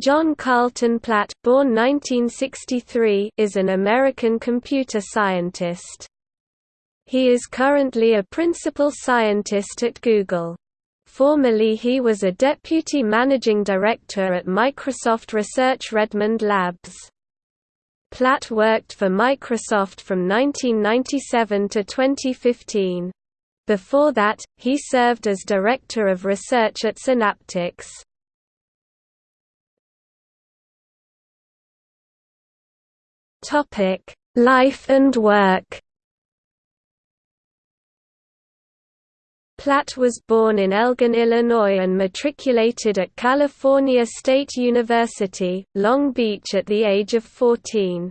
John Carlton Platt born 1963, is an American computer scientist. He is currently a principal scientist at Google. Formerly he was a deputy managing director at Microsoft Research Redmond Labs. Platt worked for Microsoft from 1997 to 2015. Before that, he served as Director of Research at Synaptics. Topic: Life and work. Platt was born in Elgin, Illinois and matriculated at California State University, Long Beach at the age of 14.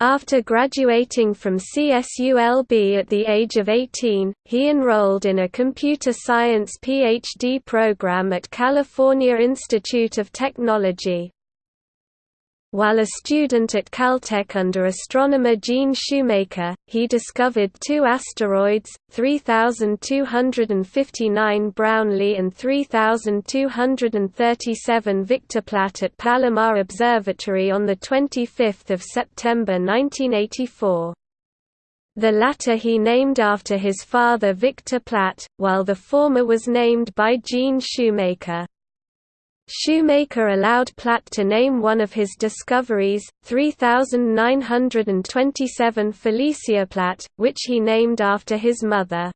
After graduating from CSULB at the age of 18, he enrolled in a computer science PhD program at California Institute of Technology. While a student at Caltech under astronomer Gene Shoemaker, he discovered two asteroids, 3259 Brownlee and 3237 Victor Platt at Palomar Observatory on 25 September 1984. The latter he named after his father Victor Platt, while the former was named by Gene Shoemaker. Shoemaker allowed Platt to name one of his discoveries, 3927 Felicia Platt, which he named after his mother.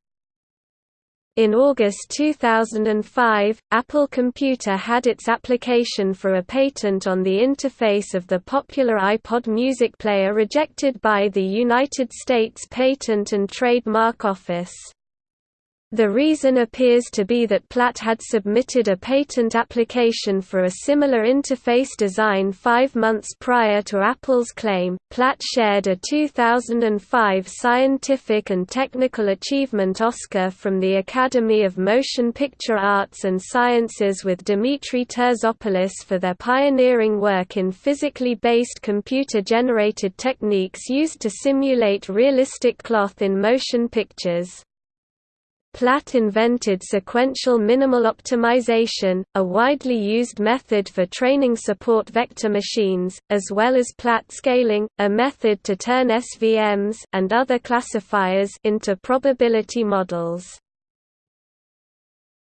In August 2005, Apple Computer had its application for a patent on the interface of the popular iPod music player rejected by the United States Patent and Trademark Office. The reason appears to be that Platt had submitted a patent application for a similar interface design five months prior to Apple's claim. Platt shared a 2005 Scientific and Technical Achievement Oscar from the Academy of Motion Picture Arts and Sciences with Dimitri Terzopoulos for their pioneering work in physically based computer-generated techniques used to simulate realistic cloth in motion pictures. Platt invented sequential minimal optimization, a widely used method for training support vector machines, as well as Platt scaling, a method to turn SVMs and other classifiers into probability models.